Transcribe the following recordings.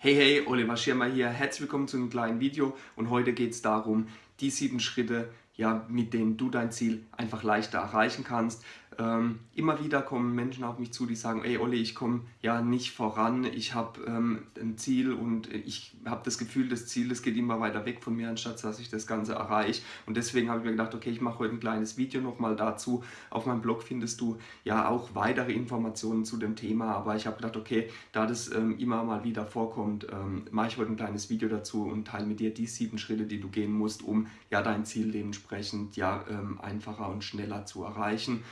Hey hey, Oliver Schirmer hier, herzlich willkommen zu einem kleinen Video. Und heute geht es darum, die sieben Schritte, ja, mit denen du dein Ziel einfach leichter erreichen kannst. Ähm, immer wieder kommen Menschen auf mich zu, die sagen, ey Olli, ich komme ja nicht voran, ich habe ähm, ein Ziel und ich habe das Gefühl, das Ziel, das geht immer weiter weg von mir, anstatt dass ich das Ganze erreiche. Und deswegen habe ich mir gedacht, okay, ich mache heute ein kleines Video nochmal dazu. Auf meinem Blog findest du ja auch weitere Informationen zu dem Thema, aber ich habe gedacht, okay, da das ähm, immer mal wieder vorkommt, ähm, mache ich heute ein kleines Video dazu und teile mit dir die sieben Schritte, die du gehen musst, um ja dein Ziel dementsprechend ja ähm, einfacher und schneller zu erreichen.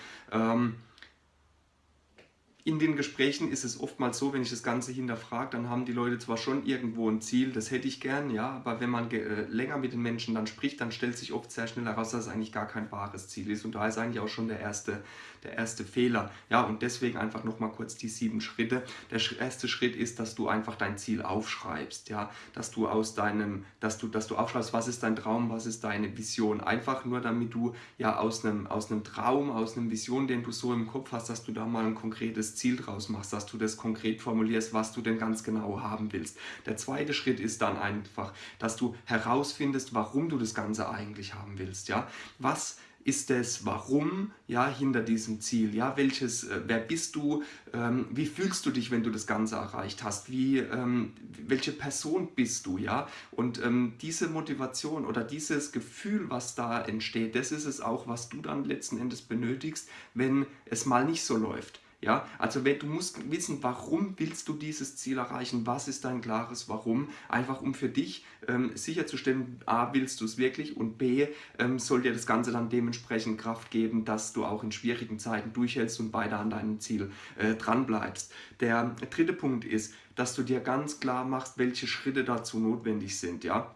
In den Gesprächen ist es oftmals so, wenn ich das Ganze hinterfrage, dann haben die Leute zwar schon irgendwo ein Ziel, das hätte ich gern, ja, aber wenn man äh, länger mit den Menschen dann spricht, dann stellt sich oft sehr schnell heraus, dass es eigentlich gar kein wahres Ziel ist und da ist eigentlich auch schon der erste, der erste Fehler. Ja, und deswegen einfach nochmal kurz die sieben Schritte. Der erste Schritt ist, dass du einfach dein Ziel aufschreibst, ja, dass du aus deinem, dass du, dass du aufschreibst, was ist dein Traum, was ist deine Vision, einfach nur damit du ja aus einem, aus einem Traum, aus einer Vision, den du so im Kopf hast, dass du da mal ein konkretes Ziel draus machst, dass du das konkret formulierst, was du denn ganz genau haben willst. Der zweite Schritt ist dann einfach, dass du herausfindest, warum du das Ganze eigentlich haben willst. Ja? Was ist das Warum ja, hinter diesem Ziel? Ja, welches, äh, wer bist du? Ähm, wie fühlst du dich, wenn du das Ganze erreicht hast? Wie, ähm, welche Person bist du? Ja? Und ähm, diese Motivation oder dieses Gefühl, was da entsteht, das ist es auch, was du dann letzten Endes benötigst, wenn es mal nicht so läuft. Ja, also wenn, du musst wissen, warum willst du dieses Ziel erreichen, was ist dein klares Warum, einfach um für dich ähm, sicherzustellen, a, willst du es wirklich und b, ähm, soll dir das Ganze dann dementsprechend Kraft geben, dass du auch in schwierigen Zeiten durchhältst und weiter an deinem Ziel äh, dran bleibst. Der dritte Punkt ist, dass du dir ganz klar machst, welche Schritte dazu notwendig sind. Ja?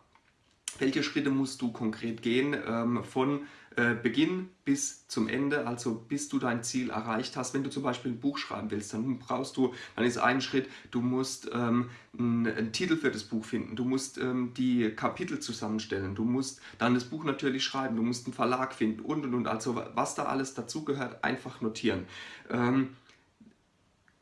Welche Schritte musst du konkret gehen ähm, von äh, Beginn bis zum Ende, also bis du dein Ziel erreicht hast. Wenn du zum Beispiel ein Buch schreiben willst, dann brauchst du, dann ist ein Schritt, du musst ähm, einen, einen, Titel für das Buch finden, du musst ähm, die Kapitel zusammenstellen, du musst dann das Buch natürlich schreiben, du musst einen Verlag finden und und und. Also was da alles dazugehört, einfach notieren. Ähm,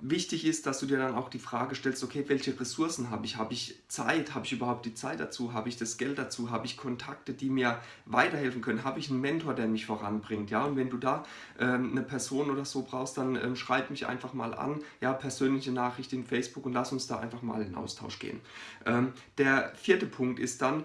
wichtig ist, dass du dir dann auch die Frage stellst, okay, welche Ressourcen habe ich? Habe ich Zeit? Habe ich überhaupt die Zeit dazu? Habe ich das Geld dazu? Habe ich Kontakte, die mir weiterhelfen können? Habe ich einen Mentor, der mich voranbringt? Ja, und wenn du da ähm, eine Person oder so brauchst, dann ähm, schreib mich einfach mal an, ja, persönliche Nachricht in Facebook und lass uns da einfach mal in Austausch gehen. Ähm, der vierte Punkt ist dann,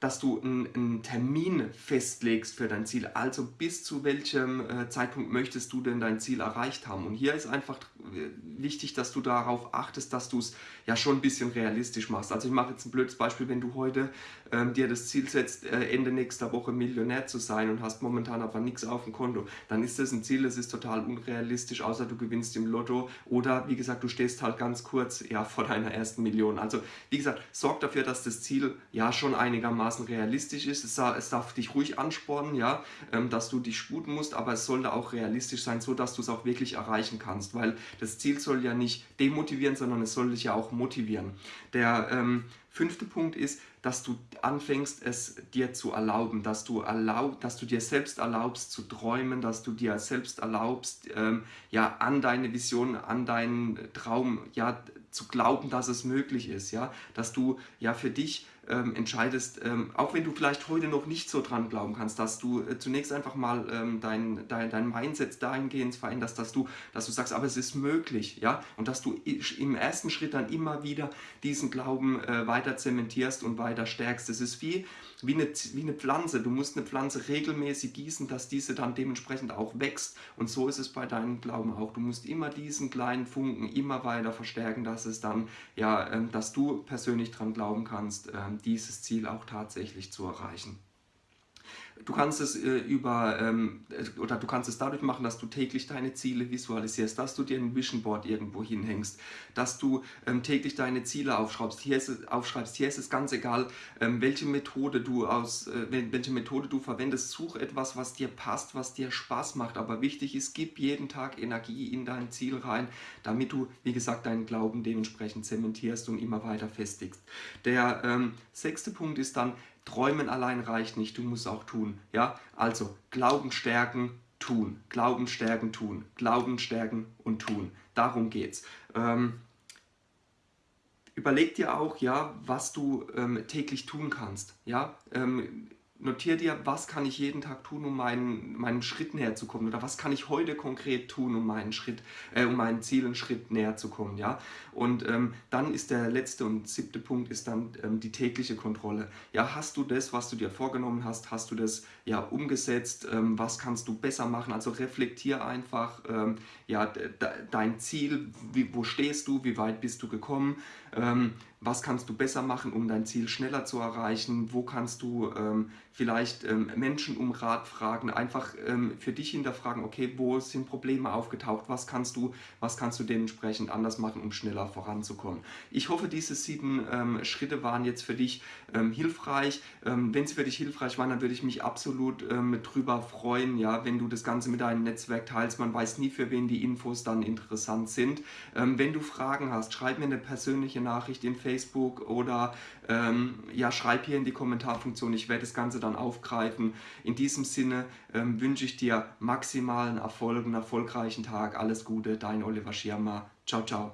dass du einen, Termin festlegst für dein Ziel. Also bis zu welchem äh, Zeitpunkt möchtest du denn dein Ziel erreicht haben. Und hier ist einfach äh, wichtig, dass du darauf achtest, dass du es ja schon ein bisschen realistisch machst. Also ich mache jetzt ein blödes Beispiel, wenn du heute ähm, dir das Ziel setzt, äh, Ende nächster Woche Millionär zu sein und hast momentan aber nichts auf dem Konto, dann ist das ein Ziel, das ist total unrealistisch, außer du gewinnst im Lotto oder wie gesagt, du stehst halt ganz kurz ja, vor deiner ersten Million. Also wie gesagt, sorg dafür, dass das Ziel ja schon einigermaßen einigermaßen realistisch ist. Es, es darf dich ruhig anspornen, ja, ähm, dass du dich sputen musst, aber es sollte auch realistisch sein, so dass du es auch wirklich erreichen kannst, weil das Ziel soll ja nicht demotivieren, sondern es soll dich ja auch motivieren. Der ähm, fünfte Punkt ist, dass du anfängst, es dir zu erlauben, dass du, erlaub, dass du dir selbst erlaubst zu träumen, dass du dir selbst erlaubst, ähm, ja, an deine Vision, an deinen Traum, ja, zu glauben, dass es möglich ist, ja, dass du ja für dich ähm, entscheidest, ähm, auch wenn du vielleicht heute noch nicht so dran glauben kannst, dass du äh, zunächst einfach mal ähm, dein, dein, dein Mindset dahingehend veränderst, dass du, dass du sagst, aber es ist möglich, ja, und dass du im ersten Schritt dann immer wieder diesen Glauben äh, weiter zementierst und weiter stärkst. Es ist wie, wie, eine, wie eine Pflanze, du musst eine Pflanze regelmäßig gießen, dass diese dann dementsprechend auch wächst und so ist es bei deinem Glauben auch. Du musst immer diesen kleinen Funken immer weiter verstärken, dass es dann, ja, ähm, dass du persönlich dran glauben kannst, ähm, dieses Ziel auch tatsächlich zu erreichen. Du kannst es äh, über ähm, äh, oder du kannst es dadurch machen, dass du täglich deine Ziele visualisierst, dass du dir ein Vision Board irgendwo hinhängst, dass du ähm, täglich deine Ziele aufschreibst. Hier ist es, aufschreibst. Hier ist es ganz egal, ähm, welche Methode du aus, äh, welche Methode du verwendest. Such etwas, was dir passt, was dir Spaß macht. Aber wichtig ist, gib jeden Tag Energie in dein Ziel rein, damit du, wie gesagt, deinen Glauben dementsprechend zementierst und immer weiter festigst. Der ähm, sechste Punkt ist dann Träumen allein reicht nicht, du musst auch tun. Ja? Also Glauben stärken, tun. Glauben stärken, tun. Glauben stärken und tun. Darum geht's. Ähm, überleg dir auch, ja, was du ähm, täglich tun kannst. Ja? Ähm, notiere dir, was kann ich jeden Tag tun, um meinen, meinen Schritt näher zu kommen? Oder was kann ich heute konkret tun, um meinen Schritt, äh, um meinen Zielen Schritt näher zu kommen, ja. Und ähm, dann ist der letzte und siebte Punkt ist dann ähm, die tägliche Kontrolle. Ja, hast du das, was du dir vorgenommen hast, hast du das ja umgesetzt, ähm, was kannst du besser machen, also reflektier einfach, ähm, ja, de dein Ziel, wie, wo stehst du, wie weit bist du gekommen, ähm, was kannst du besser machen, um dein Ziel schneller zu erreichen, wo kannst du ähm, vielleicht ähm, Menschen um Rat fragen, einfach ähm, für dich hinterfragen, okay, wo sind Probleme aufgetaucht, was kannst du, was kannst du dementsprechend anders machen, um schneller voranzukommen. Ich hoffe, diese sieben ähm, Schritte waren jetzt für dich ähm, hilfreich. Ähm, wenn sie für dich hilfreich waren, dann würde ich mich absolut drüber freuen, ja, wenn du das Ganze mit deinem Netzwerk teilst. Man weiß nie, für wen die Infos dann interessant sind. wenn du Fragen hast, schreib mir eine persönliche Nachricht in Facebook oder ja, schreib hier in die Kommentarfunktion. Ich werde das Ganze dann aufgreifen. In diesem Sinne ähm, wünsche ich dir maximalen Erfolg, einen erfolgreichen Tag. Alles Gute, dein Oliver Schirmer. Ciao, ciao.